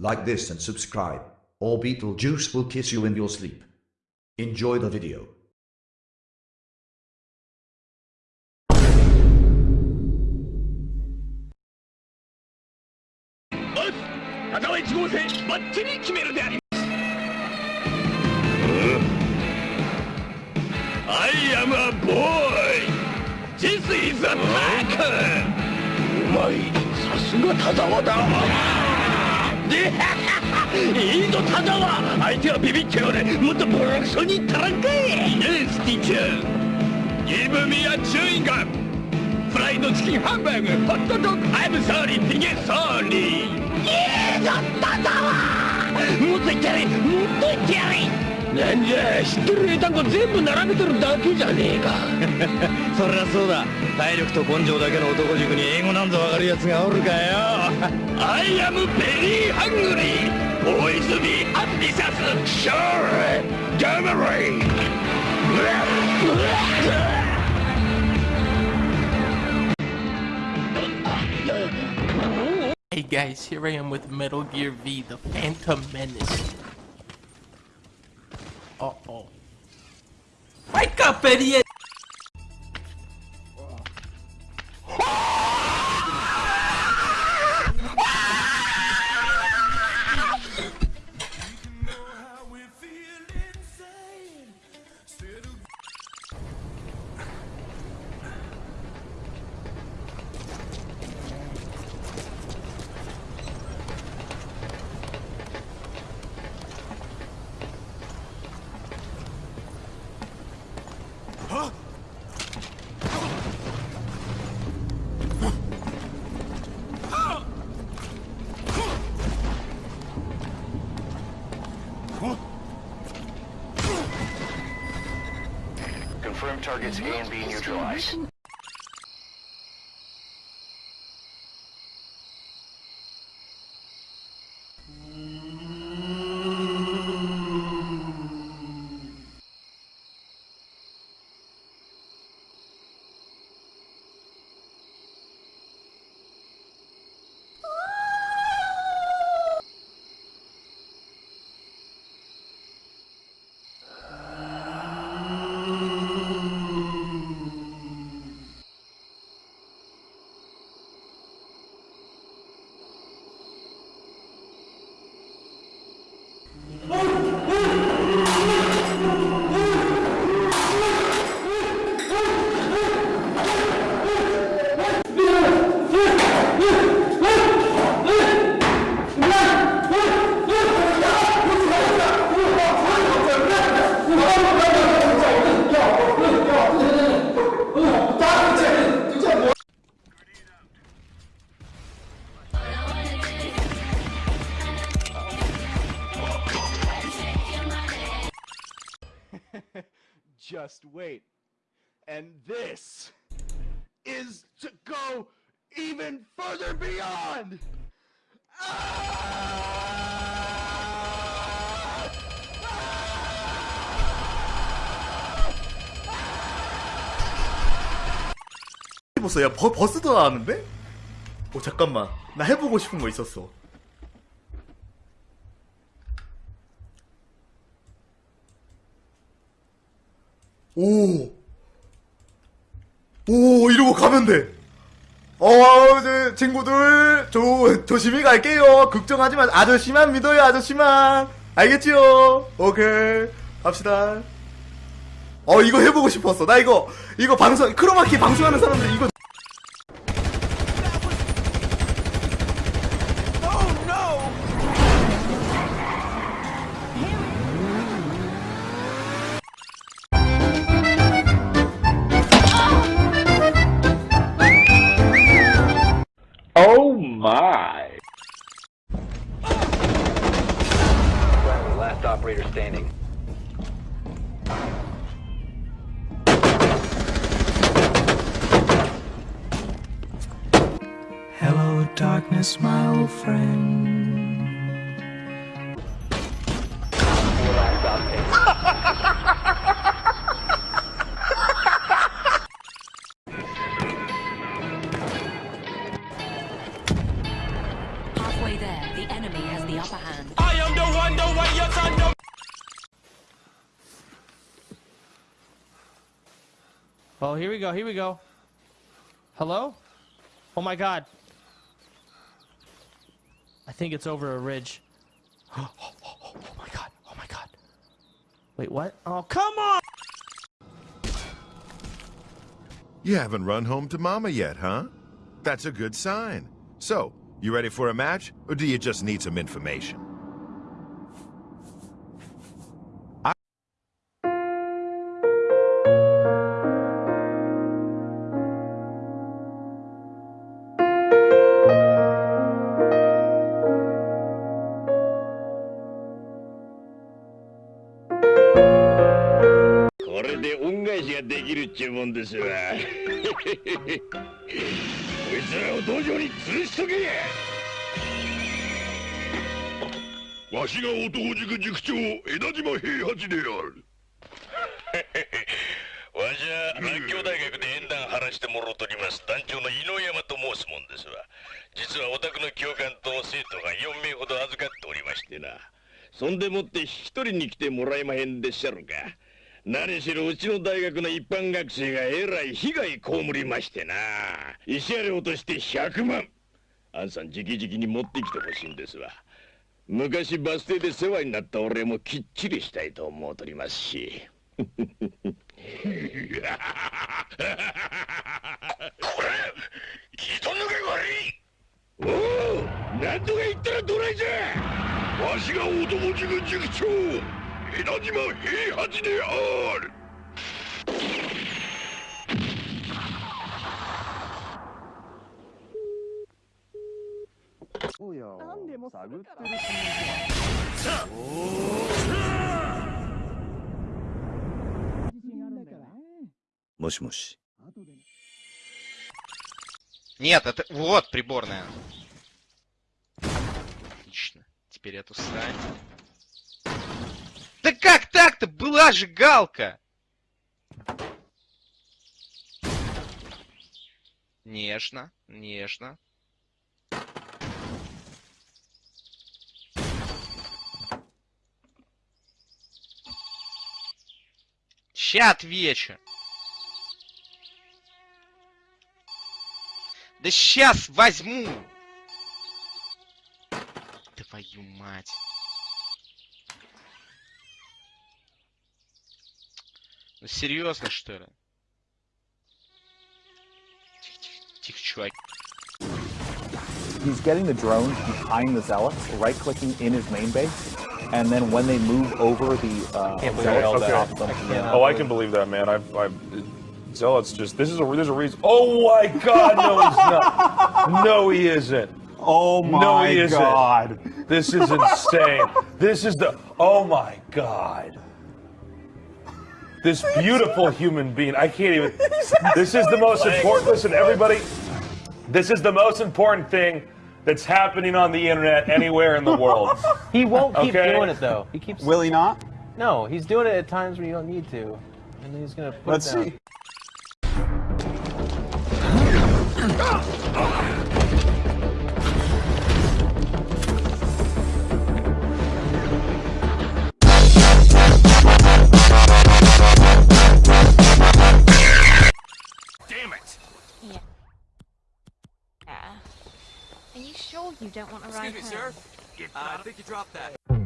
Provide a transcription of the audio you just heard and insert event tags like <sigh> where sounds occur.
Like this and subscribe, or Beetlejuice will kiss you in your sleep. Enjoy the video. おっ片は1号線バッチリ決めるであります I am a boy This is a attack うまいさすが田沢だで いいぞただは相手はビビっちゃうねもっとボロクソに言ったらんかい。イエスティッチャー。Give me a chewing gum フライドチキンハンバーグ。ホットドッグ。I'm sorry ピゲソーリー。いいぞただはもっといってやれ。もっといってやれ。なんじゃ知ってる英単語全部並べてるだけじゃねえか。<laughs> そりゃそうだ。体力と根性だけの男塾に英語なんぞわかるやつがおるかよ。アイアムベリーハングリーボーイズビーアンビシャスシャーレガマレイ Hey guys, here I am with Metal Gear V, The Phantom Menace. Uh-oh. Wake up, idiot! Targets A and B neutralized. Just wait. And this is to go even further beyond! 해봤어. 야, 버, 버스도 나왔는데? 오, 잠깐만. 나 해보고 싶은 거 있었어. 오. 오, 이러고 가면 돼. 어, 이제 친구들, 조, 조심히 갈게요. 걱정하지 마. 아저씨만 믿어요, 아저씨만. 알겠지요? 오케이. 갑시다. 어, 이거 해보고 싶었어. 나 이거, 이거 방송, 크로마키 방송하는 사람들 이거 darkness, my old friend. Four last op Halfway there, the enemy has the upper hand. I am the one, the way your son don't Oh, here we go. Here we go. Hello? Oh my god. I think it's over a ridge. <gasps> Oh, my god. Oh my god. Wait, what? Oh, come on! You haven't run home to Mama yet, huh? That's a good sign. So, you ready for a match, or do you just need some information? できるっちゅうもんですわ。<laughs> こいつらを道場に吊るしとけ！わしが男塾塾長枝島平八である。<laughs> わしは南京大学で縁談晴らしてもろうとります団長の井上山と申すもんですわ。実はお宅の教官と生徒が4名ほど預かっておりましてな。そんでもって引き取りに来てもらえまへんでっしゃるか。何しろうちの大学の一般学生がえらい被害被りましてな。慰謝料として100万。あんさん直々に持ってきてほしいんですわ。昔バス停で世話になった俺もきっちりしたいと思うとりますし。これ人抜け悪い。おお何とか言ったらどないじゃ。わしが男塾塾長枝島平八であるもしもし。 Нет, это... Вот приборная. Отлично. Теперь эту срань. Да как так-то? Была же галка! Нежно, нежно. Ща отвечу. Да сейчас возьму! Твою мать. серьезно, что ли? Тихо, тихо, тихо, чувак. He's getting the drones behind the zealots, right-clicking in his main base, and then when they move over the uh, zealots, stops them. Yeah. Oh, I can believe that, man. I've, I've Zealot's just this is a there's a reason. Oh my God, no, he's not. No, he isn't. Oh no, my he isn't. god. This is insane. this is the. Oh my God. This beautiful human being. I can't even. <laughs> This is the most important. Listen, everybody. This is the most important thing that's happening on the internet anywhere in the world. <laughs> He won't keep Okay. doing it though. He keeps. Will he not? No, he's doing it at times when you don't need to, and he's gonna put Let's it down. see. <laughs> you sure you don't want to ride home? Uh, I think you dropped that.